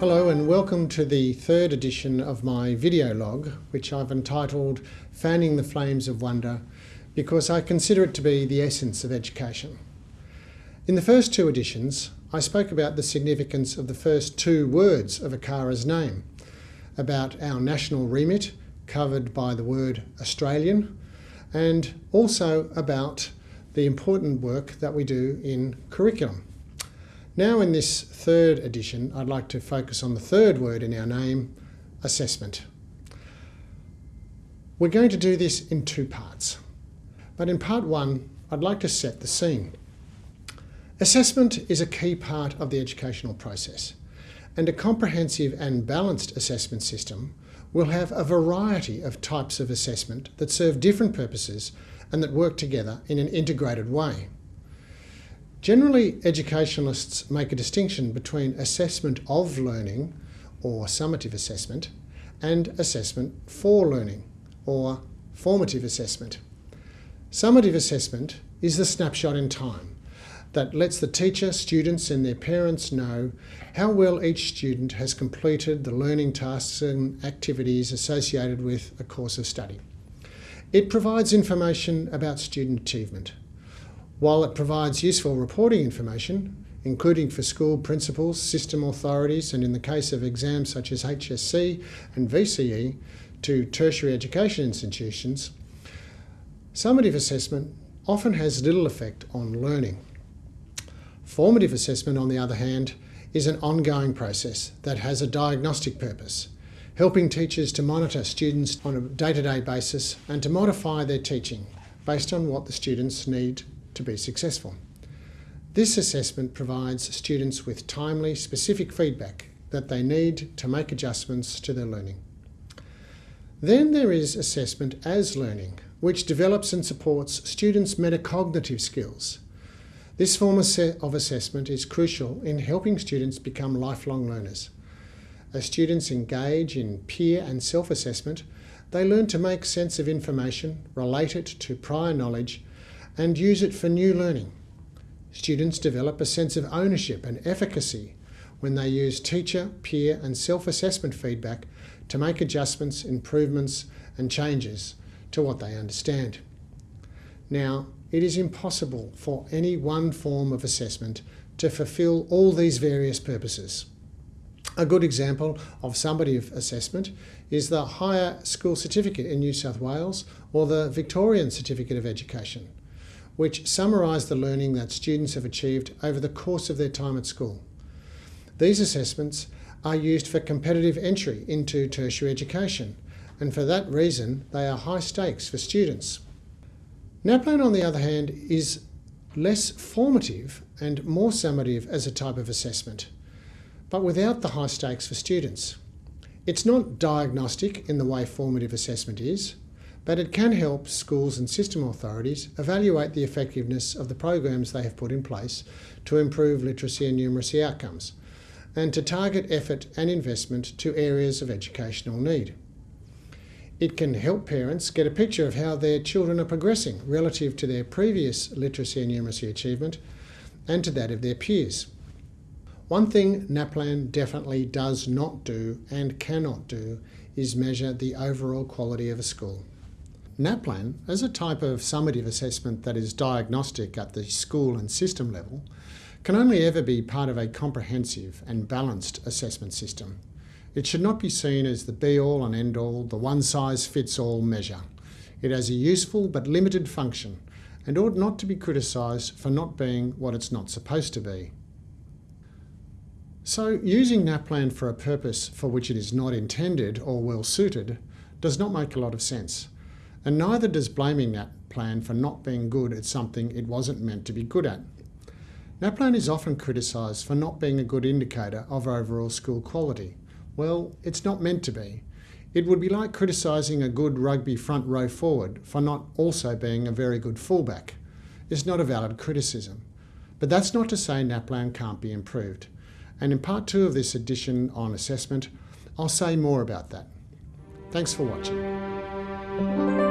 Hello and welcome to the third edition of my video log, which I've entitled Fanning the Flames of Wonder, because I consider it to be the essence of education. In the first two editions, I spoke about the significance of the first two words of ACARA's name, about our national remit, covered by the word Australian, and also about the important work that we do in curriculum. Now in this third edition, I'd like to focus on the third word in our name, assessment. We're going to do this in two parts. But in part one, I'd like to set the scene. Assessment is a key part of the educational process, and a comprehensive and balanced assessment system will have a variety of types of assessment that serve different purposes and that work together in an integrated way. Generally, educationalists make a distinction between assessment of learning, or summative assessment, and assessment for learning, or formative assessment. Summative assessment is the snapshot in time that lets the teacher, students and their parents know how well each student has completed the learning tasks and activities associated with a course of study. It provides information about student achievement, while it provides useful reporting information, including for school principals, system authorities, and in the case of exams such as HSC and VCE to tertiary education institutions, summative assessment often has little effect on learning. Formative assessment, on the other hand, is an ongoing process that has a diagnostic purpose, helping teachers to monitor students on a day-to-day -day basis and to modify their teaching based on what the students need to be successful. This assessment provides students with timely, specific feedback that they need to make adjustments to their learning. Then there is assessment as learning, which develops and supports students' metacognitive skills. This form of assessment is crucial in helping students become lifelong learners. As students engage in peer and self-assessment, they learn to make sense of information, relate it to prior knowledge and use it for new learning. Students develop a sense of ownership and efficacy when they use teacher, peer and self-assessment feedback to make adjustments, improvements and changes to what they understand. Now, it is impossible for any one form of assessment to fulfil all these various purposes. A good example of summative assessment is the Higher School Certificate in New South Wales or the Victorian Certificate of Education which summarise the learning that students have achieved over the course of their time at school. These assessments are used for competitive entry into tertiary education, and for that reason they are high stakes for students. NAPLAN, on the other hand, is less formative and more summative as a type of assessment, but without the high stakes for students. It's not diagnostic in the way formative assessment is, but it can help schools and system authorities evaluate the effectiveness of the programs they have put in place to improve literacy and numeracy outcomes, and to target effort and investment to areas of educational need. It can help parents get a picture of how their children are progressing relative to their previous literacy and numeracy achievement and to that of their peers. One thing NAPLAN definitely does not do and cannot do is measure the overall quality of a school. NAPLAN, as a type of summative assessment that is diagnostic at the school and system level, can only ever be part of a comprehensive and balanced assessment system. It should not be seen as the be-all and end-all, the one-size-fits-all measure. It has a useful but limited function and ought not to be criticised for not being what it's not supposed to be. So using NAPLAN for a purpose for which it is not intended or well suited does not make a lot of sense. And neither does blaming that plan for not being good at something it wasn't meant to be good at. NAPLAN is often criticised for not being a good indicator of overall school quality. Well, it's not meant to be. It would be like criticising a good rugby front row forward for not also being a very good fullback. It's not a valid criticism. But that's not to say NAPLAN can't be improved. And in part two of this edition on assessment, I'll say more about that. Thanks for watching.